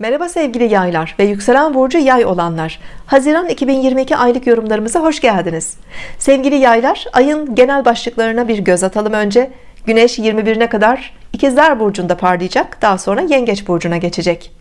Merhaba sevgili yaylar ve yükselen burcu yay olanlar. Haziran 2022 aylık yorumlarımıza hoş geldiniz. Sevgili yaylar ayın genel başlıklarına bir göz atalım önce. Güneş 21'ine kadar ikizler burcunda parlayacak daha sonra yengeç burcuna geçecek.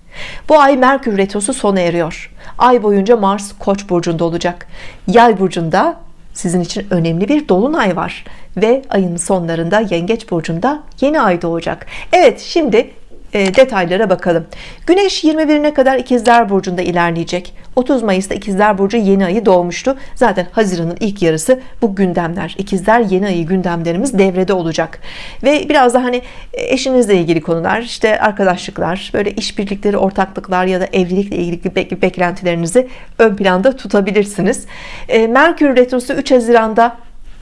Bu ay Merkür retrosu sona eriyor. Ay boyunca Mars koç burcunda olacak. Yay burcunda sizin için önemli bir dolunay var ve ayın sonlarında yengeç burcunda yeni ay doğacak. Evet şimdi e, detaylara bakalım. Güneş 21'ine kadar ikizler burcunda ilerleyecek. 30 Mayıs'ta ikizler burcu yeni ayı doğmuştu. Zaten Haziran'ın ilk yarısı bu gündemler ikizler yeni ayı gündemlerimiz devrede olacak. Ve biraz da hani eşinizle ilgili konular işte arkadaşlıklar böyle işbirlikleri ortaklıklar ya da evlilikle ilgili beklentilerinizi ön planda tutabilirsiniz. E, Merkür Retrosu 3 Haziran'da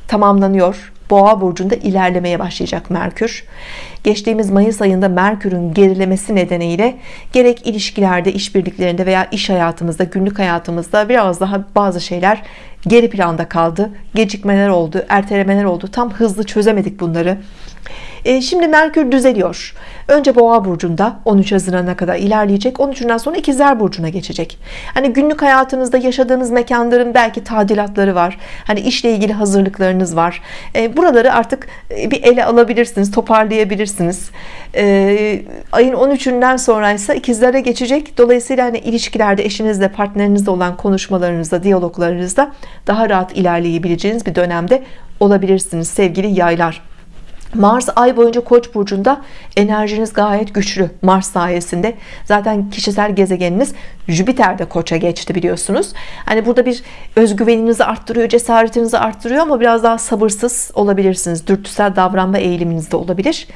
tamamlanıyor Boğa burcunda ilerlemeye başlayacak Merkür. Geçtiğimiz Mayıs ayında Merkür'ün gerilemesi nedeniyle gerek ilişkilerde işbirliklerinde veya iş hayatımızda günlük hayatımızda biraz daha bazı şeyler geri planda kaldı. Gecikmeler oldu ertelemeler oldu. Tam hızlı çözemedik bunları e, şimdi Merkür düzeliyor. Önce Boğa burcunda 13 Haziran'a kadar ilerleyecek. 13'ünden sonra İkizler burcuna geçecek. Hani günlük hayatınızda yaşadığınız mekanların belki tadilatları var. Hani işle ilgili hazırlıklarınız var. E, buraları artık e, bir ele alabilirsiniz toparlayabilirsiniz. Ayın 13'ünden sonra ise ikizlere geçecek. Dolayısıyla hani ilişkilerde eşinizle partnerinizle olan konuşmalarınızda diyaloglarınızda daha rahat ilerleyebileceğiniz bir dönemde olabilirsiniz sevgili yaylar Mars ay boyunca Koç burcunda enerjiniz gayet güçlü Mars sayesinde. Zaten kişisel gezegeniniz Jüpiter Koç'a geçti biliyorsunuz. Hani burada bir özgüveninizi arttırıyor cesaretinizi arttırıyor ama biraz daha sabırsız olabilirsiniz. Dürtüsel davranma eğiliminizde de olabilir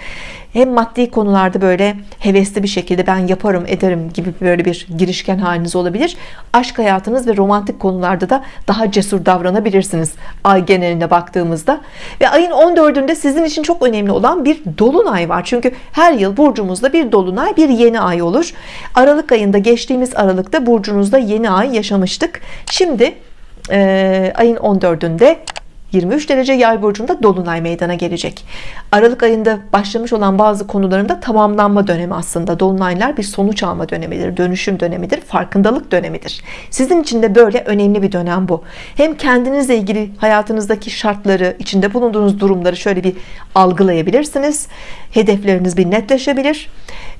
hem maddi konularda böyle hevesli bir şekilde ben yaparım ederim gibi böyle bir girişken haliniz olabilir. Aşk hayatınız ve romantik konularda da daha cesur davranabilirsiniz ay geneline baktığımızda. Ve ayın 14'ünde sizin için çok önemli olan bir dolunay var. Çünkü her yıl burcumuzda bir dolunay bir yeni ay olur. Aralık ayında geçtiğimiz Aralık'ta burcunuzda yeni ay yaşamıştık. Şimdi e, ayın 14'ünde 23 derece yay burcunda dolunay meydana gelecek. Aralık ayında başlamış olan bazı konularında tamamlanma dönemi aslında. Dolunaylar bir sonuç alma dönemidir dönüşüm dönemidir farkındalık dönemidir. Sizin için de böyle önemli bir dönem bu. Hem kendinizle ilgili hayatınızdaki şartları içinde bulunduğunuz durumları şöyle bir algılayabilirsiniz. Hedefleriniz bir netleşebilir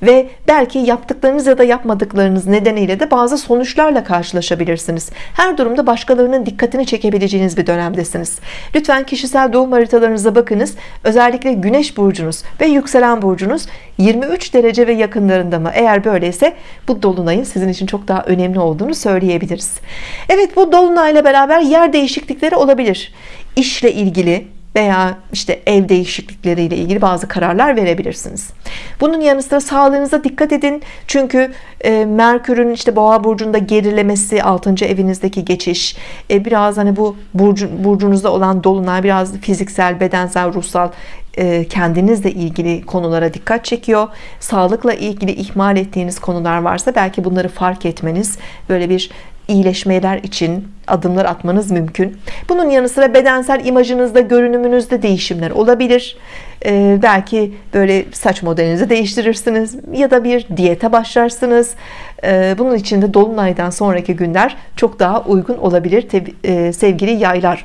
ve belki yaptıklarınız ya da yapmadıklarınız nedeniyle de bazı sonuçlarla karşılaşabilirsiniz. Her durumda başkalarının dikkatini çekebileceğiniz bir dönemdesiniz. Lütfen kişisel doğum haritalarınıza bakınız. Özellikle güneş burcunuz ve yükselen burcunuz 23 derece ve yakınlarında mı? Eğer böyleyse bu dolunayın sizin için çok daha önemli olduğunu söyleyebiliriz. Evet bu dolunayla beraber yer değişiklikleri olabilir. İşle ilgili veya işte ev değişiklikleriyle ilgili bazı kararlar verebilirsiniz. Bunun yanı sıra sağlığınıza dikkat edin. Çünkü e, Merkür'ün işte Boğa burcunda gerilemesi, 6. evinizdeki geçiş, e, biraz hani bu burcu, burcunuzda olan dolunay biraz fiziksel, bedensel, ruhsal e, kendinizle ilgili konulara dikkat çekiyor. Sağlıkla ilgili ihmal ettiğiniz konular varsa belki bunları fark etmeniz, böyle bir iyileşmeler için adımlar atmanız mümkün. Bunun yanı sıra bedensel imajınızda görünümünüzde değişimler olabilir. Ee, belki böyle saç modelinizi değiştirirsiniz ya da bir diyete başlarsınız. Ee, bunun için de dolunaydan sonraki günler çok daha uygun olabilir. E, sevgili yaylar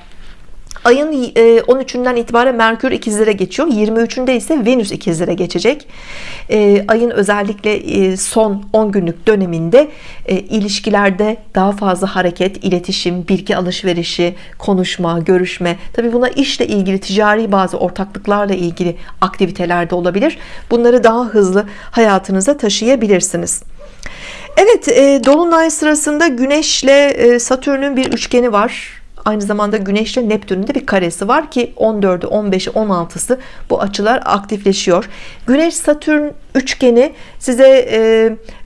ayın 13'ünden e, itibaren Merkür ikizlere geçiyor. 23'ünde ise Venüs ikizlere geçecek. E, ayın özellikle e, son 10 günlük döneminde ilişkilerde daha fazla hareket iletişim bilgi alışverişi konuşma görüşme. Tabi buna işle ilgili ticari bazı ortaklıklarla ilgili aktivitelerde olabilir. Bunları daha hızlı hayatınıza taşıyabilirsiniz. Evet Dolunay sırasında Güneşle Satürn'ün bir üçgeni var aynı zamanda Güneş ile Neptün'ün de bir karesi var ki 14'ü 15'i 16'sı bu açılar aktifleşiyor. Güneş Satürn üçgeni size e,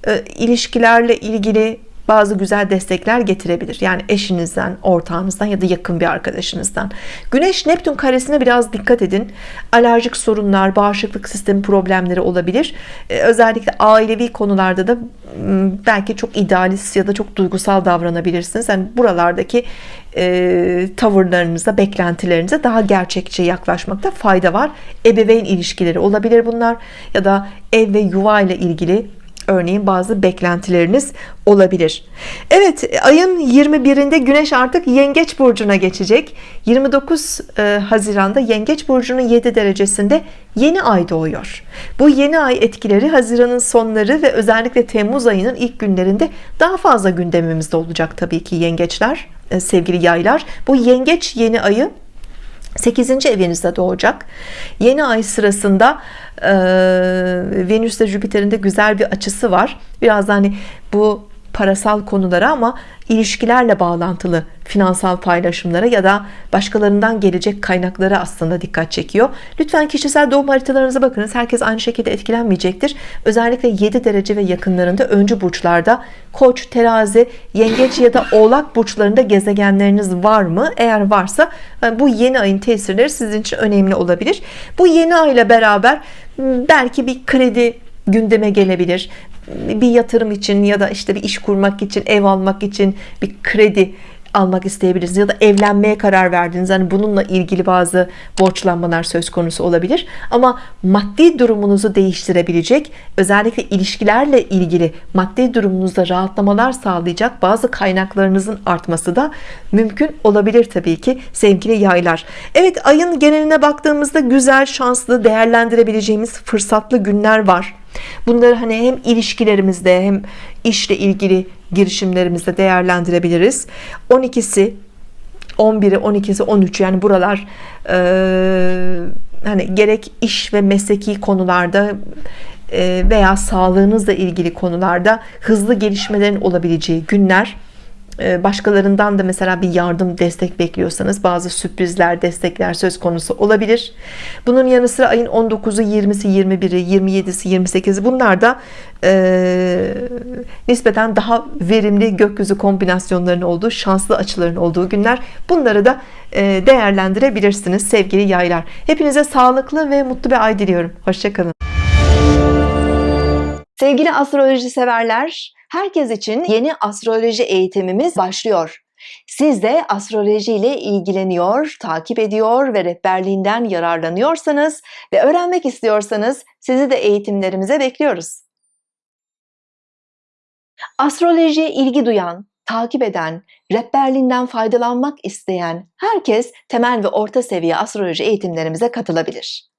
e, ilişkilerle ilgili bazı güzel destekler getirebilir. Yani eşinizden ortağınızdan ya da yakın bir arkadaşınızdan. Güneş Neptün karesine biraz dikkat edin. Alerjik sorunlar bağışıklık sistemi problemleri olabilir. Ee, özellikle ailevi konularda da belki çok idealist ya da çok duygusal davranabilirsiniz. Yani buralardaki e, tavırlarınıza beklentilerinize daha gerçekçi yaklaşmakta fayda var. Ebeveyn ilişkileri olabilir bunlar ya da ev ve yuva ile ilgili örneğin bazı beklentileriniz olabilir. Evet ayın 21'inde Güneş artık Yengeç Burcu'na geçecek. 29 e, Haziran'da Yengeç Burcu'nun 7 derecesinde yeni ay doğuyor. Bu yeni ay etkileri Haziran'ın sonları ve özellikle Temmuz ayının ilk günlerinde daha fazla gündemimizde olacak tabii ki yengeçler e, sevgili yaylar. Bu yengeç yeni ayı 8. evinizde doğacak yeni ay sırasında e, Venüs ile Jüpiter'in de güzel bir açısı var biraz hani bu parasal konulara ama ilişkilerle bağlantılı finansal paylaşımlara ya da başkalarından gelecek kaynaklara aslında dikkat çekiyor. Lütfen kişisel doğum haritalarınıza bakınız. Herkes aynı şekilde etkilenmeyecektir. Özellikle 7 derece ve yakınlarında öncü burçlarda koç terazi yengeç ya da oğlak burçlarında gezegenleriniz var mı? Eğer varsa bu yeni ayın tesirleri sizin için önemli olabilir. Bu yeni ay ile beraber belki bir kredi gündeme gelebilir. Bir yatırım için ya da işte bir iş kurmak için ev almak için bir kredi almak isteyebilirsiniz ya da evlenmeye karar verdiniz. Hani bununla ilgili bazı borçlanmalar söz konusu olabilir. Ama maddi durumunuzu değiştirebilecek özellikle ilişkilerle ilgili maddi durumunuzda rahatlamalar sağlayacak bazı kaynaklarınızın artması da mümkün olabilir Tabii ki sevgili yaylar. Evet ayın geneline baktığımızda güzel şanslı değerlendirebileceğimiz fırsatlı günler var Bunları hani hem ilişkilerimizde hem işle ilgili girişimlerimizde değerlendirebiliriz. 12'si 11'i 12'si 13 yani buralar e, hani gerek iş ve mesleki konularda e, veya sağlığınızla ilgili konularda hızlı gelişmelerin olabileceği günler başkalarından da mesela bir yardım destek bekliyorsanız bazı sürprizler destekler söz konusu olabilir. Bunun yanı sıra ayın 19'u 20'si 21'i 27'si 28'i bunlar da e, nispeten daha verimli gökyüzü kombinasyonlarının olduğu şanslı açıların olduğu günler. Bunları da e, değerlendirebilirsiniz sevgili yaylar. Hepinize sağlıklı ve mutlu bir ay diliyorum. Hoşçakalın sevgili astroloji severler Herkes için yeni astroloji eğitimimiz başlıyor. Siz de astroloji ile ilgileniyor, takip ediyor ve rehberliğinden yararlanıyorsanız ve öğrenmek istiyorsanız sizi de eğitimlerimize bekliyoruz. Astrolojiye ilgi duyan, takip eden, rehberliğinden faydalanmak isteyen herkes temel ve orta seviye astroloji eğitimlerimize katılabilir.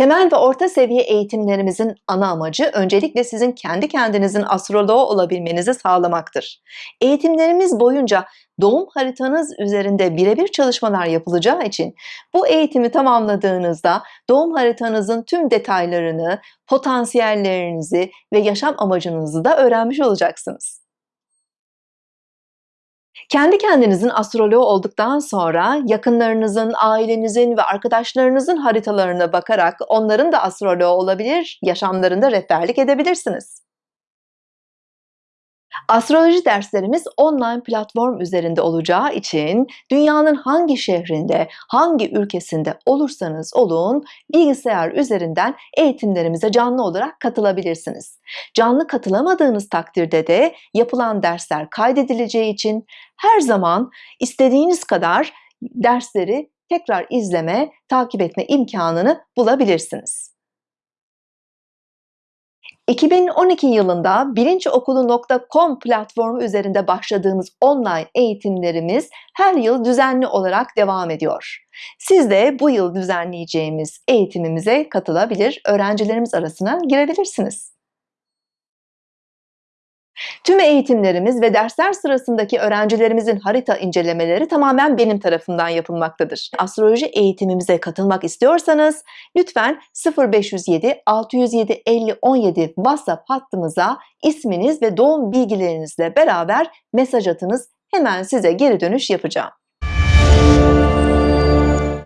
Temel ve orta seviye eğitimlerimizin ana amacı öncelikle sizin kendi kendinizin astroloğu olabilmenizi sağlamaktır. Eğitimlerimiz boyunca doğum haritanız üzerinde birebir çalışmalar yapılacağı için bu eğitimi tamamladığınızda doğum haritanızın tüm detaylarını, potansiyellerinizi ve yaşam amacınızı da öğrenmiş olacaksınız. Kendi kendinizin astroloğu olduktan sonra yakınlarınızın, ailenizin ve arkadaşlarınızın haritalarına bakarak onların da astroloğu olabilir, yaşamlarında rehberlik edebilirsiniz. Astroloji derslerimiz online platform üzerinde olacağı için dünyanın hangi şehrinde, hangi ülkesinde olursanız olun bilgisayar üzerinden eğitimlerimize canlı olarak katılabilirsiniz. Canlı katılamadığınız takdirde de yapılan dersler kaydedileceği için her zaman istediğiniz kadar dersleri tekrar izleme, takip etme imkanını bulabilirsiniz. 2012 yılında bilinçokulu.com platformu üzerinde başladığımız online eğitimlerimiz her yıl düzenli olarak devam ediyor. Siz de bu yıl düzenleyeceğimiz eğitimimize katılabilir, öğrencilerimiz arasına girebilirsiniz. Tüm eğitimlerimiz ve dersler sırasındaki öğrencilerimizin harita incelemeleri tamamen benim tarafından yapılmaktadır. Astroloji eğitimimize katılmak istiyorsanız lütfen 0507 607 50 17 WhatsApp hattımıza isminiz ve doğum bilgilerinizle beraber mesaj atınız. Hemen size geri dönüş yapacağım.